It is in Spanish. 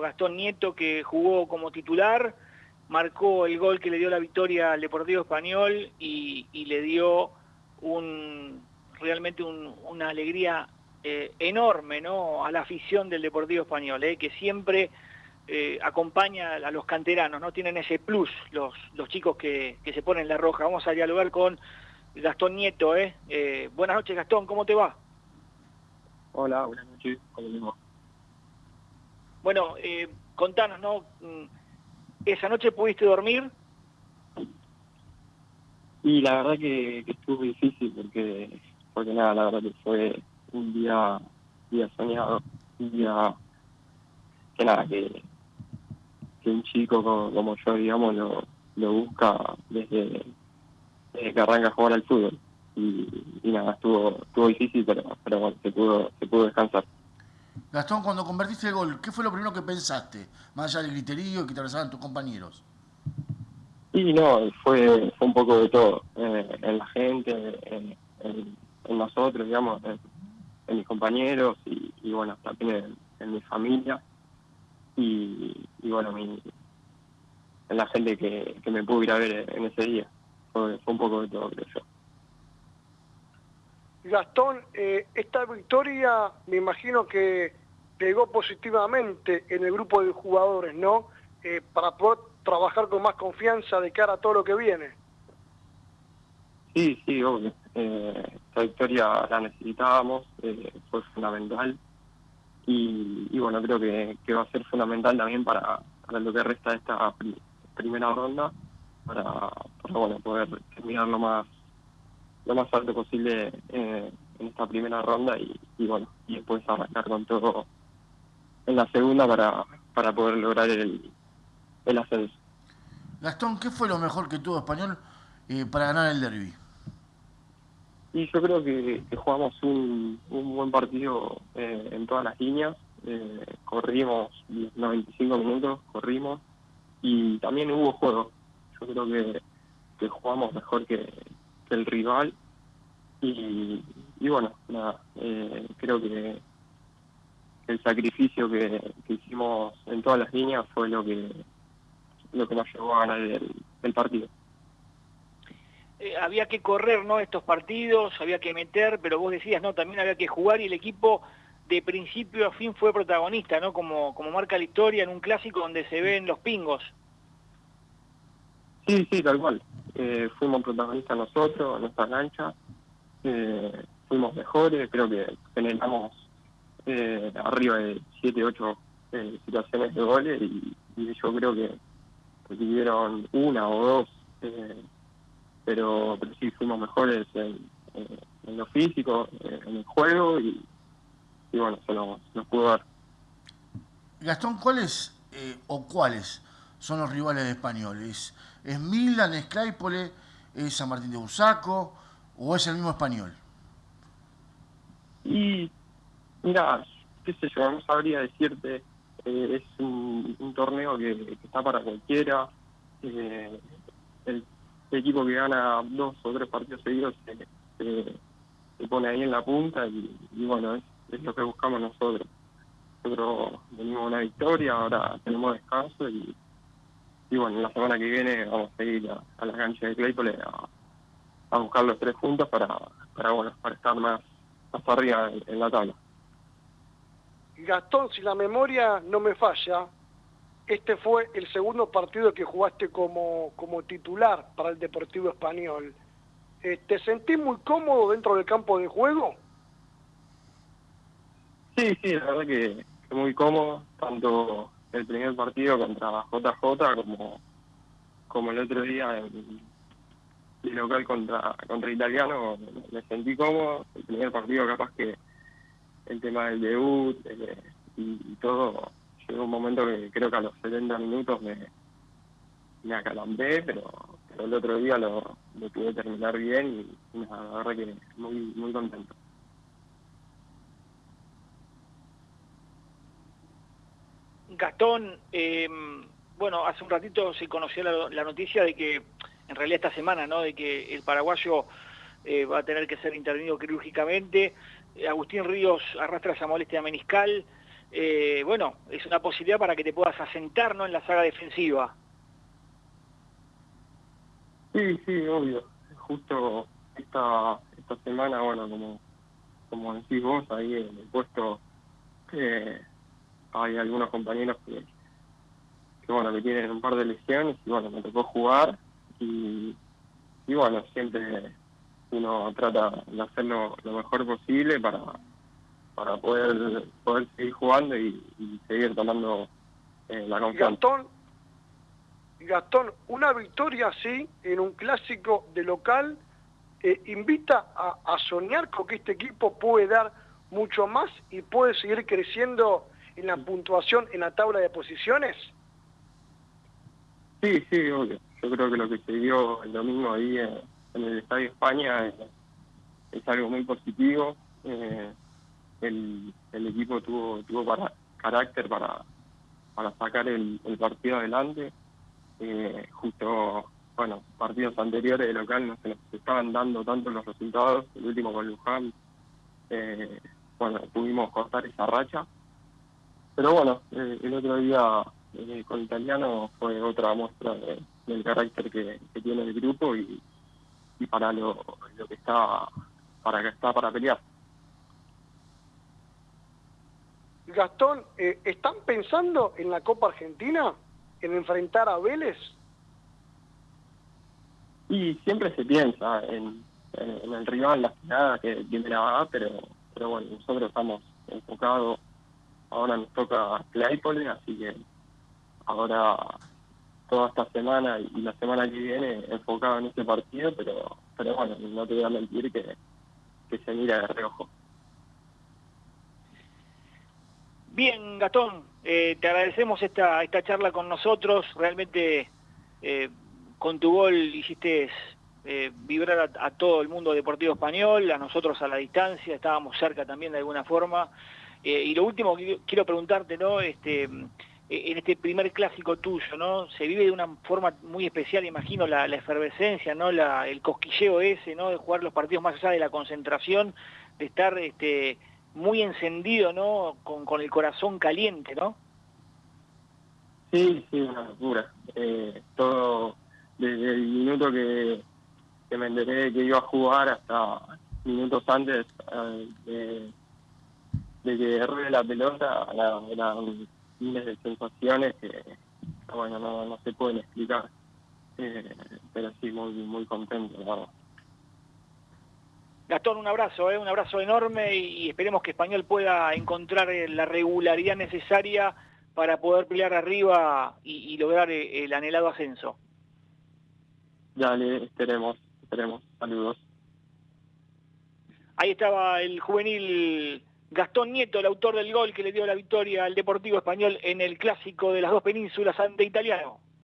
Gastón Nieto que jugó como titular, marcó el gol que le dio la victoria al Deportivo Español y, le dio un, realmente una alegría eh, enorme ¿no? a la afición del Deportivo Español, eh, que siempre eh, acompaña a los canteranos, ¿no? Tienen ese plus los, chicos que, se ponen la roja. Vamos a dialogar con Gastón Nieto, buenas noches Gastón, ¿cómo te va? Hola, buenas noches, ¿cómo Bueno, contanos, ¿no? Mm, ¿Esa noche pudiste dormir? Y la verdad que, que estuvo difícil porque, porque nada, la verdad que fue un día, día soñado, un día que nada, que, que un chico como, yo, digamos, lo, lo busca desde, que arranca a jugar al fútbol. Y, nada, estuvo, estuvo difícil, pero, pero bueno, se pudo, se pudo descansar. Gastón, cuando convertiste el gol, ¿qué fue lo primero que pensaste? Más allá del griterío que te abrazaban tus compañeros. Sí, no, fue, fue un poco de todo. Eh, en la gente, en, nosotros, digamos, en mis compañeros y, bueno, también en, mi familia y, bueno, mi, en la gente que, me pudo ir a ver en ese día. Fue, un poco de todo, creo yo. Gastón, eh, esta victoria me imagino que pegó positivamente en el grupo de jugadores, ¿no? Eh, para poder trabajar con más confianza de cara a todo lo que viene. Sí, sí, obvio. Eh, esta victoria la necesitábamos, fue fundamental y, bueno, creo que, va a ser fundamental también para, lo que resta de esta primera ronda, para, bueno, poder terminar lo más lo más alto posible eh, en esta primera ronda y, bueno, y después arrancar con todo en la segunda para, para poder lograr el, el ascenso. Gastón, ¿qué fue lo mejor que tuvo Español eh, para ganar el derby? Y yo creo que, jugamos un, un, buen partido eh, en todas las líneas. Eh, corrimos 95 minutos, corrimos y también hubo juego. Yo creo que, que jugamos mejor que, el rival y, y bueno, nada, creo que el sacrificio que, hicimos en todas las líneas fue lo que lo que nos llevó a ganar el partido. Eh, había que correr no estos partidos, había que meter, pero vos decías, no, también había que jugar y el equipo de principio a fin fue protagonista, ¿no? Como, como marca la historia en un clásico donde se ven los pingos. Sí, sí, tal cual. Eh, fuimos protagonistas nosotros, en nuestra cancha. Eh, fuimos mejores, creo que generamos arriba de 7, 8 situaciones de goles y, yo creo que tuvieron una o dos pero, pero sí fuimos mejores en, lo físico, en el juego y, bueno, se nos, pudo dar. Gastón, ¿cuáles eh, o cuáles son los rivales de españoles? ¿Es Milan, es Claypole, es San Martín de Busaco o es el mismo español? Y mira, qué sé yo, no sabría decirte, eh, es un, torneo que, está para cualquiera. Eh, el equipo que gana dos o tres partidos seguidos se, pone ahí en la punta y, bueno, es, lo que buscamos nosotros. Nosotros venimos una victoria, ahora tenemos descanso y, y bueno, la semana que viene vamos a ir a, la cancha de Claypole a, buscar los tres puntos para, para, bueno, para estar más, más arriba en la tabla. Gastón, si la memoria no me falla, este fue el segundo partido que jugaste como, como titular para el Deportivo Español. Eh, ¿Te sentís muy cómodo dentro del campo de juego? Sí, sí, la verdad que, muy cómodo, tanto el primer partido contra JJ como, como el otro día en el local contra, contra Italiano, me sentí cómodo. El primer partido capaz que el tema del debut eh, y todo llegó un momento que creo que a los 70 minutos me, me acalambré, pero, el otro día lo, pude terminar bien y, la verdad que muy, muy contento. Gastón, em, bueno, hace un ratito se conoció la, noticia de que, en realidad esta semana, ¿no? De que el paraguayo eh, va a tener que ser intervenido quirúrgicamente. Agustín Ríos arrastra esa molestia meniscal. eh, bueno, es una posibilidad para que te puedas asentar ¿no? en la saga defensiva. Sí, sí, obvio. Justo esta, esta semana, bueno, como, como decís vos, ahí en el puesto eh, hay algunos compañeros que, bueno, que tienen un par de lesiones y bueno, me tocó jugar y, y bueno, siempre uno trata de hacerlo lo mejor posible para, para poder, poder seguir jugando y, seguir tomando eh, la confianza. Gastón, una victoria así en un clásico de local eh, invita a, soñar con que este equipo puede dar mucho más y puede seguir creciendo en la puntuación en la tabla de posiciones. Sí, sí, obvio. Yo creo que lo que se dio el domingo ahí en, el Estadio España es, algo muy positivo. Eh, el, el equipo tuvo tuvo para, carácter para, para sacar el, el partido adelante. Eh, justo, bueno, partidos anteriores de local no se nos estaban dando tanto los resultados. El último con Luján, eh, bueno, pudimos cortar esa racha. Pero bueno, eh, el otro día eh, con Italiano fue otra muestra del carácter que, que, tiene el grupo y, y para lo, lo que está para que está para pelear. Gastón, eh, ¿están pensando en la Copa Argentina? ¿En enfrentar a Vélez? Y siempre se piensa en, en, el rival, la final que viene la va, pero, pero bueno, nosotros estamos enfocados. Ahora nos toca Claypole, así que ahora toda esta semana y la semana que viene enfocado en este partido, pero pero bueno, no te voy a mentir que, que se mira de reojo. Bien, Gastón, eh, te agradecemos esta, esta charla con nosotros. Realmente eh, con tu gol hiciste eh, vibrar a, todo el mundo deportivo español, a nosotros a la distancia, estábamos cerca también de alguna forma. Y lo último que quiero preguntarte, ¿no? Este, en este primer clásico tuyo, ¿no? Se vive de una forma muy especial, imagino, la, efervescencia, ¿no? El cosquilleo ese, ¿no? De jugar los partidos más allá de la concentración, de estar este, muy encendido, ¿no? Con, con el corazón caliente, ¿no? Sí, sí, una locura. Eh, todo, desde el minuto que, que me enteré que iba a jugar hasta minutos antes eh, de, de, que ruede la pelota, eran miles de sensaciones que, bueno, no, no se pueden explicar. Eh, pero sí, muy, muy contento. Gastón, un abrazo, ¿eh? un abrazo enorme y, esperemos que Español pueda encontrar eh, la regularidad necesaria para poder pelear arriba y, lograr eh, el anhelado ascenso. Dale, esperemos, esperemos. Saludos. Ahí estaba el juvenil Gastón Nieto, el autor del gol que le dio la victoria al Deportivo Español en el clásico de las dos penínsulas ante Italiano.